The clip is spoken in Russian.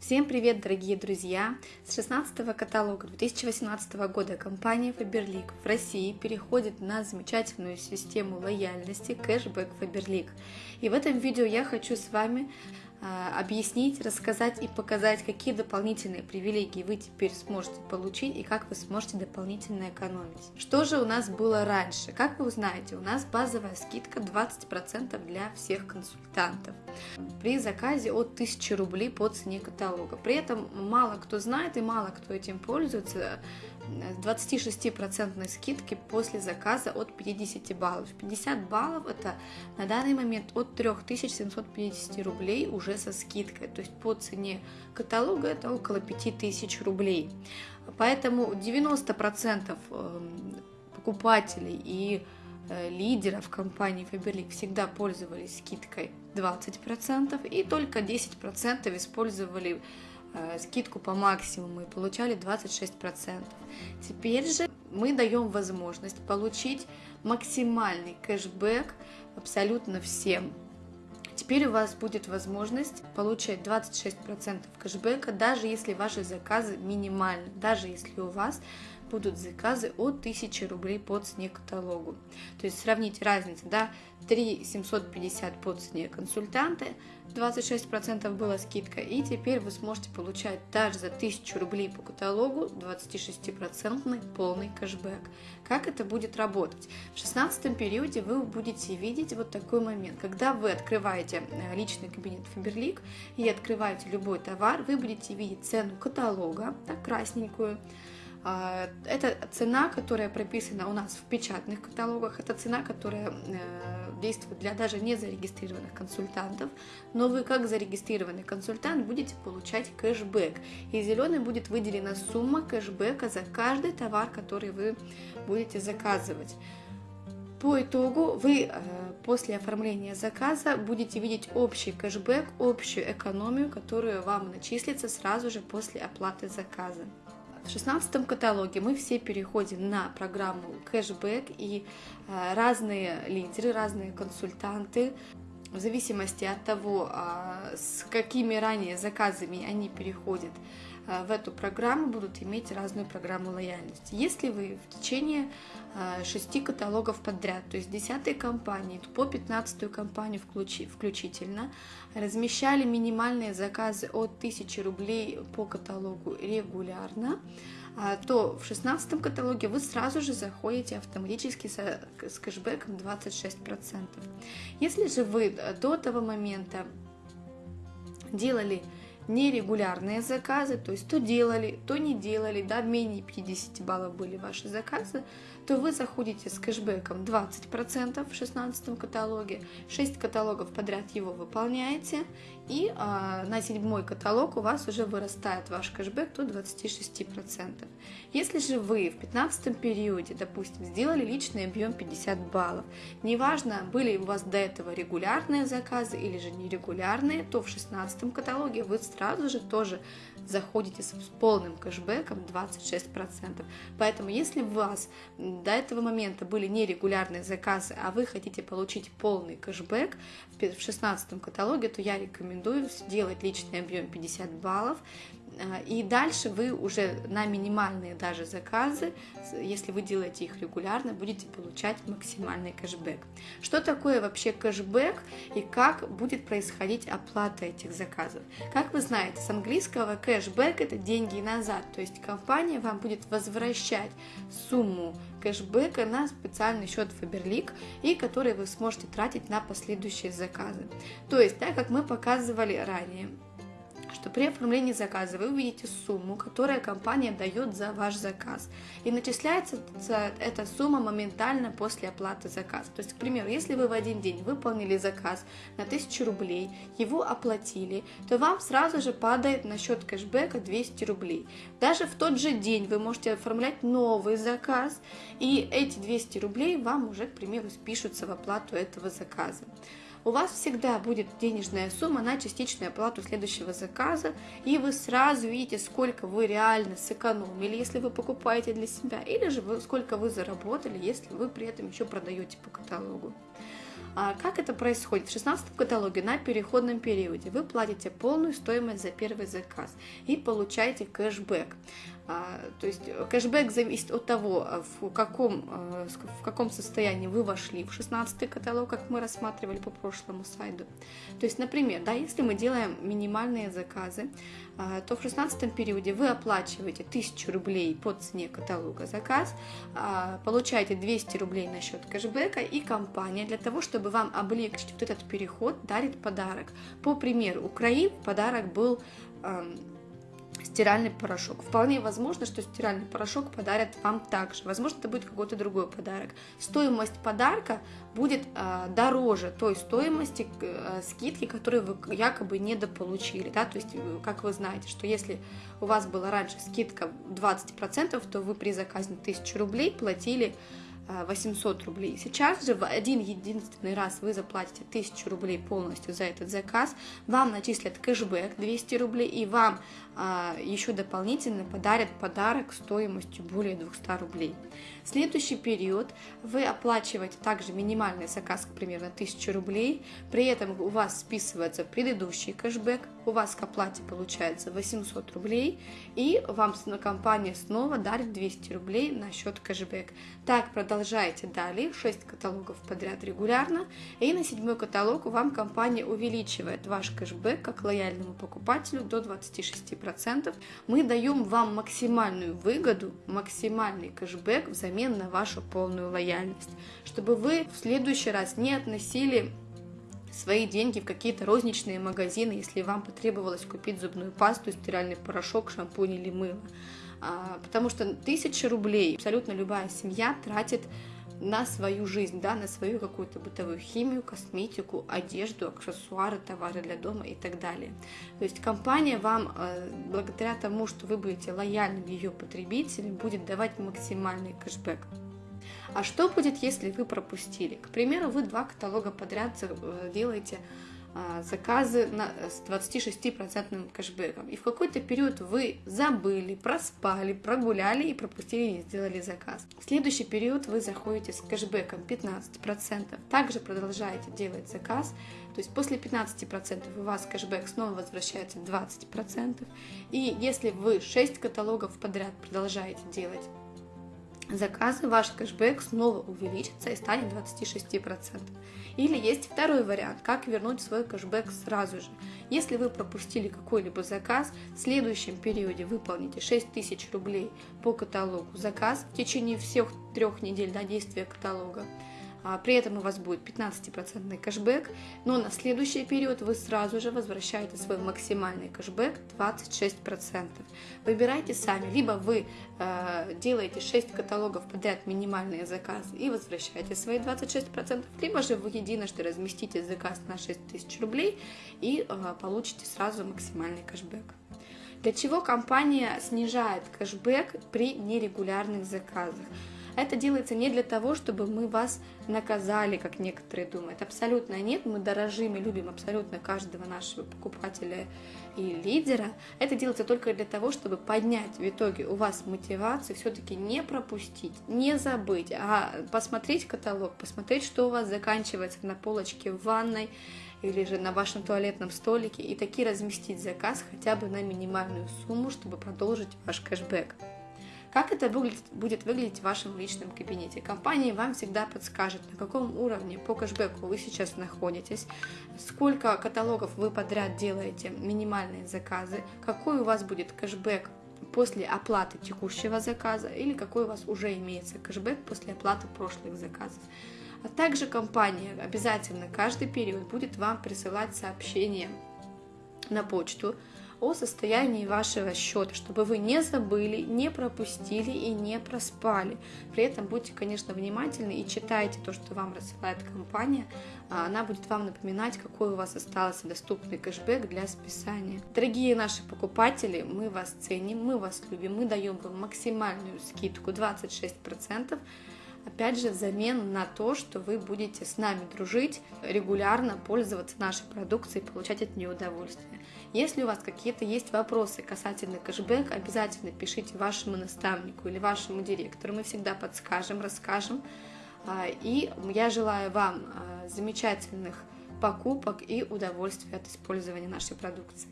Всем привет, дорогие друзья! С 16 каталога 2018 года компания Faberlic в России переходит на замечательную систему лояльности кэшбэк Faberlic. И в этом видео я хочу с вами объяснить, рассказать и показать, какие дополнительные привилегии вы теперь сможете получить и как вы сможете дополнительно экономить. Что же у нас было раньше? Как вы узнаете, у нас базовая скидка 20% для всех консультантов при заказе от 1000 рублей по цене каталога. При этом мало кто знает и мало кто этим пользуется, 26% скидки после заказа от 50 баллов. 50 баллов это на данный момент от 3750 рублей уже со скидкой. То есть по цене каталога это около 5000 рублей. Поэтому 90% эм, покупателей и э, лидеров компании Faberlic всегда пользовались скидкой 20% и только 10% использовали скидку по максимуму и получали 26%. Теперь же мы даем возможность получить максимальный кэшбэк абсолютно всем. Теперь у вас будет возможность получать 26% кэшбэка, даже если ваши заказы минимальны, даже если у вас будут заказы от 1000 рублей по цене каталогу. То есть сравнить разницу, да, 3 750 по цене консультанты, 26% была скидка, и теперь вы сможете получать даже за 1000 рублей по каталогу 26% полный кэшбэк. Как это будет работать? В 16 периоде вы будете видеть вот такой момент. Когда вы открываете э, личный кабинет Faberlic и открываете любой товар, вы будете видеть цену каталога, так, красненькую, это цена, которая прописана у нас в печатных каталогах, это цена, которая э, действует для даже не зарегистрированных консультантов, но вы как зарегистрированный консультант будете получать кэшбэк, и зеленый будет выделена сумма кэшбэка за каждый товар, который вы будете заказывать. По итогу вы э, после оформления заказа будете видеть общий кэшбэк, общую экономию, которую вам начислится сразу же после оплаты заказа. В 16 каталоге мы все переходим на программу кэшбэк и э, разные лидеры, разные консультанты. В зависимости от того, а, с какими ранее заказами они переходят в эту программу, будут иметь разную программу лояльности. Если вы в течение а, шести каталогов подряд, то есть 10 компании по 15 компанию включительно, размещали минимальные заказы от 1000 рублей по каталогу регулярно, а, то в 16 каталоге вы сразу же заходите автоматически с, кэшбэком 26%. Если же вы до того момента делали нерегулярные заказы, то есть то делали, то не делали, да, менее 50 баллов были ваши заказы, то вы заходите с кэшбэком 20% в 16 каталоге, 6 каталогов подряд его выполняете, и а, на седьмой каталог у вас уже вырастает ваш кэшбэк до 26%. Если же вы в 15 периоде, допустим, сделали личный объем 50 баллов, неважно, были у вас до этого регулярные заказы или же нерегулярные, то в 16 каталоге вы сразу же тоже заходите с полным кэшбэком 26%. Поэтому если у вас до этого момента были нерегулярные заказы, а вы хотите получить полный кэшбэк в 16 каталоге, то я рекомендую сделать личный объем 50 баллов и дальше вы уже на минимальные даже заказы, если вы делаете их регулярно, будете получать максимальный кэшбэк. Что такое вообще кэшбэк и как будет происходить оплата этих заказов? Как вы знаете, с английского кэшбэк это деньги назад, то есть компания вам будет возвращать сумму кэшбэка на специальный счет Faberlic, и который вы сможете тратить на последующие заказы. То есть, так как мы показывали ранее, что при оформлении заказа вы увидите сумму, которую компания дает за ваш заказ. И начисляется эта сумма моментально после оплаты заказа. То есть, к примеру, если вы в один день выполнили заказ на 1000 рублей, его оплатили, то вам сразу же падает на счет кэшбэка 200 рублей. Даже в тот же день вы можете оформлять новый заказ, и эти 200 рублей вам уже, к примеру, спишутся в оплату этого заказа у вас всегда будет денежная сумма на частичную оплату следующего заказа, и вы сразу видите, сколько вы реально сэкономили, если вы покупаете для себя, или же вы, сколько вы заработали, если вы при этом еще продаете по каталогу. А как это происходит? В 16 каталоге на переходном периоде вы платите полную стоимость за первый заказ и получаете кэшбэк. А, то есть кэшбэк зависит от того, а, в каком, а, в каком состоянии вы вошли в 16 каталог, как мы рассматривали по прошлому слайду. То есть, например, да, если мы делаем минимальные заказы, то в 16 периоде вы оплачиваете 1000 рублей по цене каталога заказ, получаете 200 рублей на счет кэшбэка, и компания для того, чтобы вам облегчить вот этот переход, дарит подарок. По примеру, Украины подарок был стиральный порошок. Вполне возможно, что стиральный порошок подарят вам также. Возможно, это будет какой-то другой подарок. Стоимость подарка будет э, дороже той стоимости э, скидки, которую вы якобы недополучили. Да? То есть, э, как вы знаете, что если у вас была раньше скидка 20%, то вы при заказе на 1000 рублей платили 800 рублей. Сейчас же в один единственный раз вы заплатите 1000 рублей полностью за этот заказ, вам начислят кэшбэк 200 рублей и вам а, еще дополнительно подарят подарок стоимостью более 200 рублей. Следующий период вы оплачиваете также минимальный заказ, на 1000 рублей, при этом у вас списывается предыдущий кэшбэк, у вас к оплате получается 800 рублей, и вам компания снова дарит 200 рублей на счет кэшбэк. Так продолжайте далее, 6 каталогов подряд регулярно, и на седьмой каталог вам компания увеличивает ваш кэшбэк как лояльному покупателю до 26%. Мы даем вам максимальную выгоду, максимальный кэшбэк взамен на вашу полную лояльность, чтобы вы в следующий раз не относили свои деньги в какие-то розничные магазины, если вам потребовалось купить зубную пасту, стиральный порошок, шампунь или мыло. А, потому что тысяча рублей абсолютно любая семья тратит на свою жизнь, да, на свою какую-то бытовую химию, косметику, одежду, аксессуары, товары для дома и так далее. То есть компания вам, э, благодаря тому, что вы будете лояльным ее потребителем, будет давать максимальный кэшбэк. А что будет, если вы пропустили? К примеру, вы два каталога подряд э, делаете заказы на, с 26% кэшбэком. И в какой-то период вы забыли, проспали, прогуляли и пропустили, не сделали заказ. В следующий период вы заходите с кэшбэком 15%. Также продолжаете делать заказ. То есть после 15% у вас кэшбэк снова возвращается 20%. И если вы 6 каталогов подряд продолжаете делать заказы, ваш кэшбэк снова увеличится и станет 26%. Или есть второй вариант, как вернуть свой кэшбэк сразу же. Если вы пропустили какой-либо заказ, в следующем периоде выполните 6000 рублей по каталогу заказ в течение всех трех недель до действия каталога. А, при этом у вас будет 15% кэшбэк, но на следующий период вы сразу же возвращаете свой максимальный кэшбэк 26%. Выбирайте сами, либо вы э, делаете 6 каталогов подряд минимальные заказы и возвращаете свои 26%, либо же вы единожды разместите заказ на 6000 рублей и э, получите сразу максимальный кэшбэк. Для чего компания снижает кэшбэк при нерегулярных заказах? Это делается не для того, чтобы мы вас наказали, как некоторые думают. Абсолютно нет. Мы дорожим и любим абсолютно каждого нашего покупателя и лидера. Это делается только для того, чтобы поднять в итоге у вас мотивацию все-таки не пропустить, не забыть, а посмотреть каталог, посмотреть, что у вас заканчивается на полочке в ванной, или же на вашем туалетном столике и таки разместить заказ хотя бы на минимальную сумму, чтобы продолжить ваш кэшбэк. Как это будет выглядеть в вашем личном кабинете? Компания вам всегда подскажет, на каком уровне по кэшбэку вы сейчас находитесь, сколько каталогов вы подряд делаете, минимальные заказы, какой у вас будет кэшбэк после оплаты текущего заказа или какой у вас уже имеется кэшбэк после оплаты прошлых заказов. А также компания обязательно каждый период будет вам присылать сообщения на почту о состоянии вашего счета, чтобы вы не забыли, не пропустили и не проспали. При этом будьте, конечно, внимательны и читайте то, что вам рассылает компания. А она будет вам напоминать, какой у вас остался доступный кэшбэк для списания. Дорогие наши покупатели, мы вас ценим, мы вас любим, мы даем вам максимальную скидку 26%. Опять же, взамен на то, что вы будете с нами дружить, регулярно пользоваться нашей продукцией, получать от нее удовольствие. Если у вас какие-то есть вопросы касательно кэшбэк, обязательно пишите вашему наставнику или вашему директору. Мы всегда подскажем, расскажем. А, и я желаю вам замечательных покупок и удовольствия от использования нашей продукции.